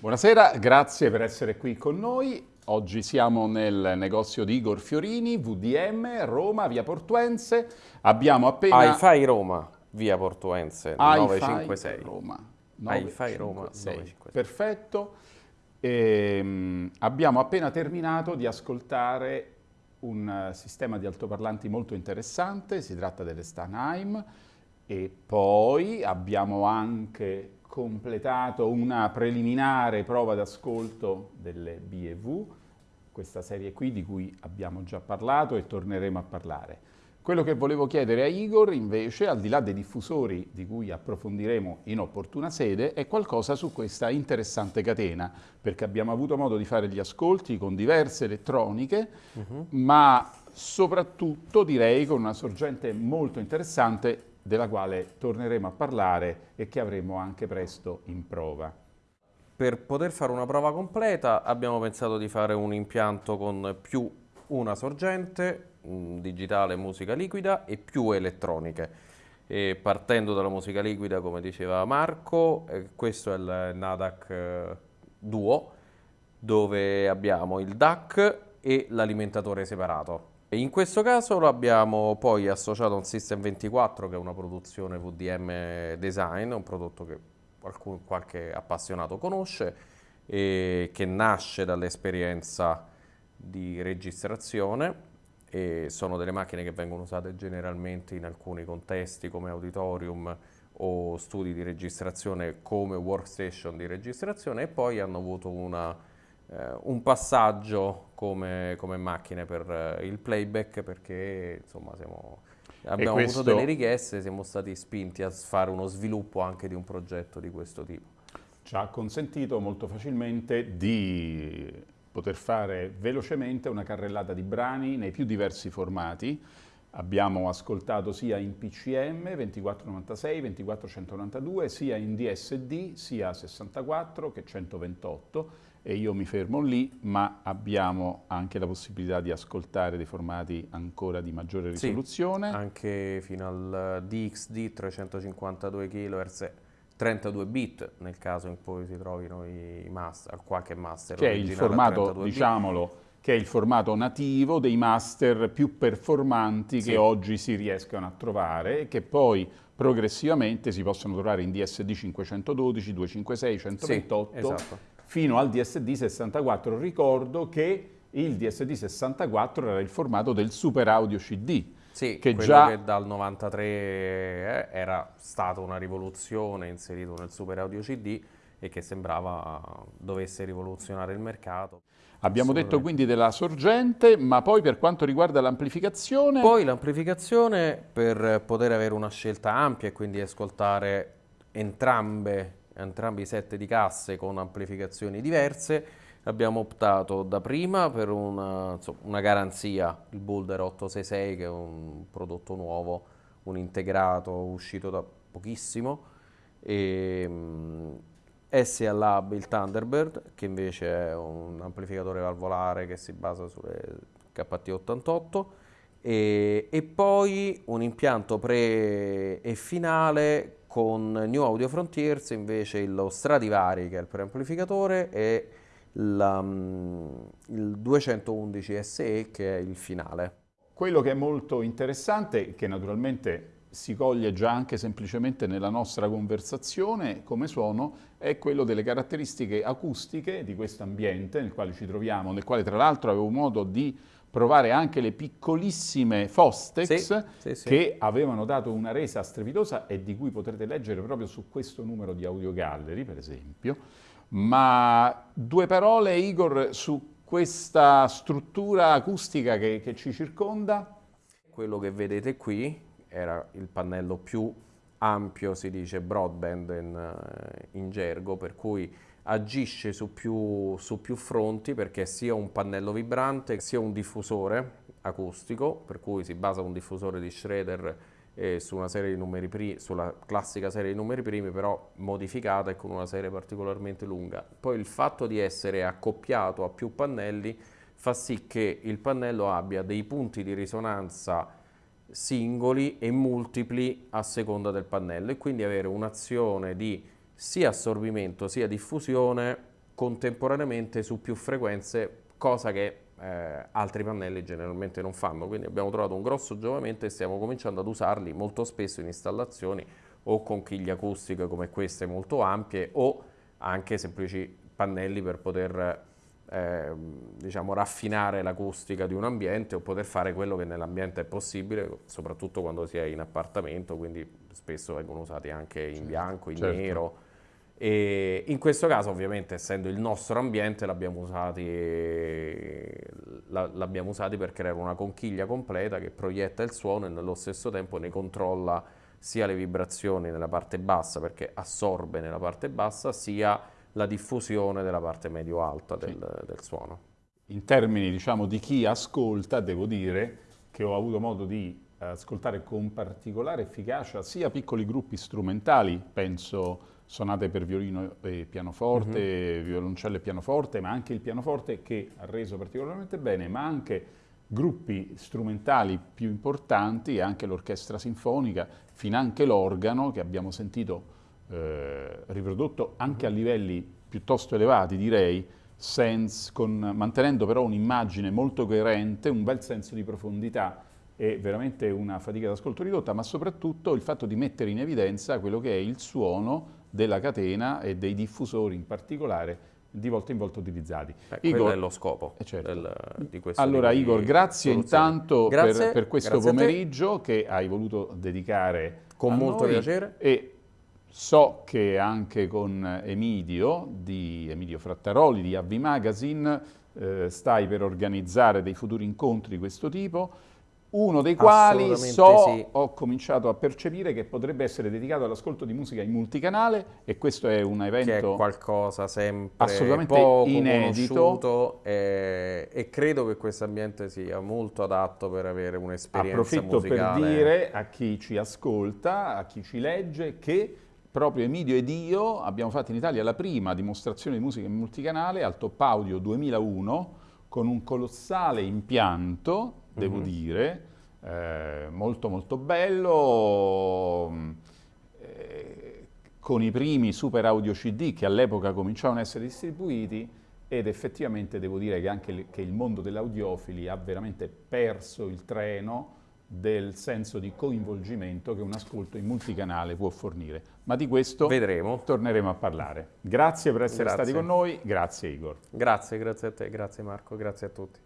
Buonasera, grazie per essere qui con noi. Oggi siamo nel negozio di Igor Fiorini, VDM, Roma, via Portuense. Abbiamo appena... hi Roma, via Portuense, 956. Roma. hi Roma, 956. Perfetto. E, um, abbiamo appena terminato di ascoltare un uh, sistema di altoparlanti molto interessante, si tratta delle Stanheim, e poi abbiamo anche completato una preliminare prova d'ascolto delle BV, questa serie qui di cui abbiamo già parlato e torneremo a parlare. Quello che volevo chiedere a Igor invece, al di là dei diffusori di cui approfondiremo in opportuna sede, è qualcosa su questa interessante catena, perché abbiamo avuto modo di fare gli ascolti con diverse elettroniche, uh -huh. ma soprattutto direi con una sorgente molto interessante della quale torneremo a parlare e che avremo anche presto in prova. Per poter fare una prova completa abbiamo pensato di fare un impianto con più una sorgente, digitale musica liquida e più elettroniche. E partendo dalla musica liquida, come diceva Marco, eh, questo è il NADAC eh, Duo, dove abbiamo il DAC e l'alimentatore separato. In questo caso lo abbiamo poi associato a un System 24 che è una produzione VDM Design, un prodotto che qualcun, qualche appassionato conosce e che nasce dall'esperienza di registrazione. E sono delle macchine che vengono usate generalmente in alcuni contesti come auditorium o studi di registrazione come workstation di registrazione e poi hanno avuto una un passaggio come, come macchine per eh, il playback perché insomma siamo, abbiamo questo... avuto delle richieste, siamo stati spinti a fare uno sviluppo anche di un progetto di questo tipo. Ci ha consentito molto facilmente di poter fare velocemente una carrellata di brani nei più diversi formati. Abbiamo ascoltato sia in PCM 2496, 2492, sia in DSD, sia 64 che 128 e io mi fermo lì, ma abbiamo anche la possibilità di ascoltare dei formati ancora di maggiore risoluzione. Sì, anche fino al DXD 352 kHz 32 bit nel caso in cui si trovino i master, qualche master che è il formato, diciamolo, che è il formato nativo dei master più performanti sì. che oggi si riescono a trovare e che poi progressivamente si possono trovare in DSD 512, 256, 128 sì, esatto fino al DSD 64. Ricordo che il DSD 64 era il formato del Super Audio CD. Sì, che già che dal 93 eh, era stata una rivoluzione inserito nel Super Audio CD e che sembrava dovesse rivoluzionare il mercato. Abbiamo detto quindi della sorgente, ma poi per quanto riguarda l'amplificazione? Poi l'amplificazione per poter avere una scelta ampia e quindi ascoltare entrambe entrambi i set di casse con amplificazioni diverse, abbiamo optato da prima per una, insomma, una garanzia, il Boulder 866 che è un prodotto nuovo, un integrato uscito da pochissimo, e SA Lab il Thunderbird che invece è un amplificatore valvolare che si basa sulle KT88 e, e poi un impianto pre e finale con New Audio Frontiers invece lo Stradivari che è il preamplificatore e la, mm, il 211 SE che è il finale. Quello che è molto interessante, che naturalmente si coglie già anche semplicemente nella nostra conversazione come suono, è quello delle caratteristiche acustiche di questo ambiente nel quale ci troviamo, nel quale tra l'altro avevo modo di provare anche le piccolissime Fostex sì, sì, sì. che avevano dato una resa strepitosa e di cui potrete leggere proprio su questo numero di Audio Gallery, per esempio. Ma due parole, Igor, su questa struttura acustica che, che ci circonda? Quello che vedete qui era il pannello più ampio, si dice broadband in, eh, in gergo, per cui agisce su più, su più fronti perché sia un pannello vibrante sia un diffusore acustico, per cui si basa un diffusore di Schroeder eh, su primi, sulla classica serie di numeri primi, però modificata e con una serie particolarmente lunga. Poi il fatto di essere accoppiato a più pannelli fa sì che il pannello abbia dei punti di risonanza singoli e multipli a seconda del pannello e quindi avere un'azione di sia assorbimento sia diffusione contemporaneamente su più frequenze, cosa che eh, altri pannelli generalmente non fanno. Quindi abbiamo trovato un grosso giovamento e stiamo cominciando ad usarli molto spesso in installazioni o con chiglie acustiche come queste molto ampie o anche semplici pannelli per poter eh, diciamo, raffinare l'acustica di un ambiente o poter fare quello che nell'ambiente è possibile, soprattutto quando si è in appartamento, quindi spesso vengono usati anche in bianco, in certo. nero. E in questo caso ovviamente essendo il nostro ambiente l'abbiamo usati, l'abbiamo usati per creare una conchiglia completa che proietta il suono e nello stesso tempo ne controlla sia le vibrazioni nella parte bassa perché assorbe nella parte bassa sia la diffusione della parte medio-alta del, sì. del, suono. In termini diciamo, di chi ascolta, devo dire che ho avuto modo di ascoltare con particolare efficacia sia piccoli gruppi strumentali, penso sonate per violino e pianoforte, mm -hmm. violoncello e pianoforte, ma anche il pianoforte che ha reso particolarmente bene, ma anche gruppi strumentali più importanti, anche l'orchestra sinfonica, fin anche l'organo che abbiamo sentito eh, riprodotto anche a livelli piuttosto elevati, direi, sense, con, mantenendo però un'immagine molto coerente, un bel senso di profondità e veramente una fatica d'ascolto ridotta, ma soprattutto il fatto di mettere in evidenza quello che è il suono della catena e dei diffusori in particolare di volta in volta utilizzati. Eh, Igor, è lo scopo eh certo. del, di questo Allora Igor, grazie soluzioni. intanto grazie, per, per, questo pomeriggio che hai voluto dedicare con molto noi. piacere e So che anche con Emidio, di Emidio Frattaroli di Avvi Magazine, eh, stai per organizzare dei futuri incontri di questo tipo, uno dei quali so, sì. ho cominciato a percepire che potrebbe essere dedicato all'ascolto di musica in multicanale e questo è un evento... Che è qualcosa sempre assolutamente inedito e, e, credo che questo ambiente sia molto adatto per avere un'esperienza musicale. Approfitto per dire a chi ci ascolta, a chi ci legge, che proprio Emidio ed io abbiamo fatto in Italia la prima dimostrazione di musica in multicanale al Top Audio 2001 con un colossale impianto, devo mm -hmm. dire, eh, molto molto bello, eh, con i primi super audio CD che all'epoca cominciavano a essere distribuiti ed effettivamente devo dire che anche che il mondo dell'audiofili ha veramente perso il treno del senso di coinvolgimento che un ascolto in multicanale può fornire. Ma di questo Vedremo. torneremo a parlare. Grazie per essere grazie. stati con noi, grazie Igor. Grazie, grazie a te, grazie Marco, grazie a tutti.